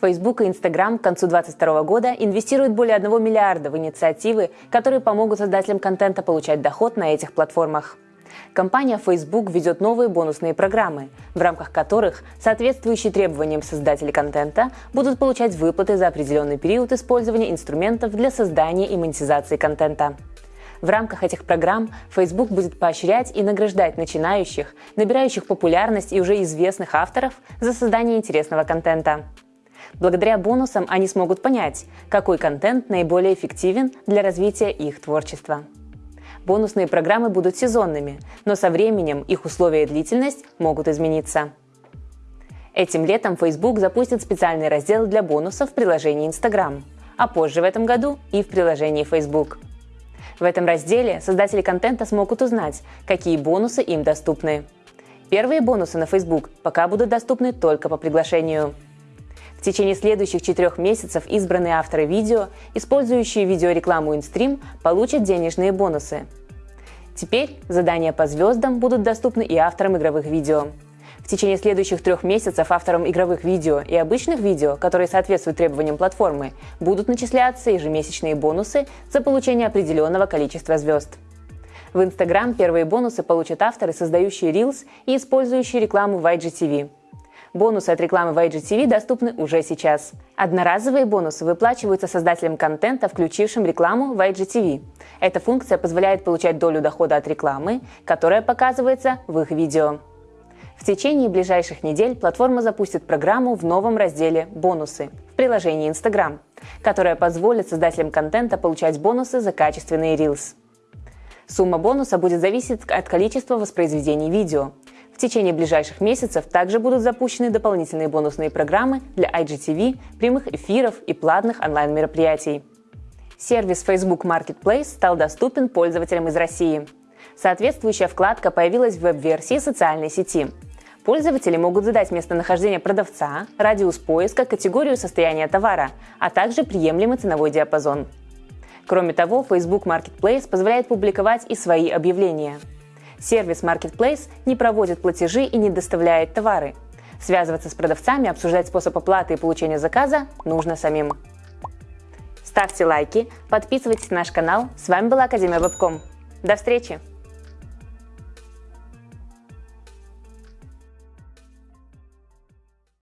Facebook и Instagram к концу 2022 года инвестируют более 1 миллиарда в инициативы, которые помогут создателям контента получать доход на этих платформах. Компания Facebook ведет новые бонусные программы, в рамках которых соответствующие требованиям создателей контента будут получать выплаты за определенный период использования инструментов для создания и монетизации контента. В рамках этих программ Facebook будет поощрять и награждать начинающих, набирающих популярность и уже известных авторов за создание интересного контента. Благодаря бонусам они смогут понять, какой контент наиболее эффективен для развития их творчества. Бонусные программы будут сезонными, но со временем их условия и длительность могут измениться. Этим летом Facebook запустит специальный раздел для бонусов в приложении Instagram, а позже в этом году и в приложении Facebook. В этом разделе создатели контента смогут узнать, какие бонусы им доступны. Первые бонусы на Facebook пока будут доступны только по приглашению – течение следующих четырех месяцев избранные авторы видео, использующие видеорекламу InStream, получат денежные бонусы. Теперь задания по звездам будут доступны и авторам игровых видео. В течение следующих трех месяцев авторам игровых видео и обычных видео, которые соответствуют требованиям платформы, будут начисляться ежемесячные бонусы за получение определенного количества звезд. В Instagram первые бонусы получат авторы, создающие Reels и использующие рекламу в IGTV. Бонусы от рекламы в IGTV доступны уже сейчас. Одноразовые бонусы выплачиваются создателям контента, включившим рекламу в IGTV. Эта функция позволяет получать долю дохода от рекламы, которая показывается в их видео. В течение ближайших недель платформа запустит программу в новом разделе «Бонусы» в приложении Instagram, которая позволит создателям контента получать бонусы за качественные Reels. Сумма бонуса будет зависеть от количества воспроизведений видео, в течение ближайших месяцев также будут запущены дополнительные бонусные программы для IGTV, прямых эфиров и платных онлайн-мероприятий. Сервис Facebook Marketplace стал доступен пользователям из России. Соответствующая вкладка появилась в веб-версии социальной сети. Пользователи могут задать местонахождение продавца, радиус поиска, категорию состояния товара, а также приемлемый ценовой диапазон. Кроме того, Facebook Marketplace позволяет публиковать и свои объявления – Сервис Marketplace не проводит платежи и не доставляет товары. Связываться с продавцами, обсуждать способ оплаты и получения заказа нужно самим. Ставьте лайки, подписывайтесь на наш канал. С вами была Академия Вебком. До встречи!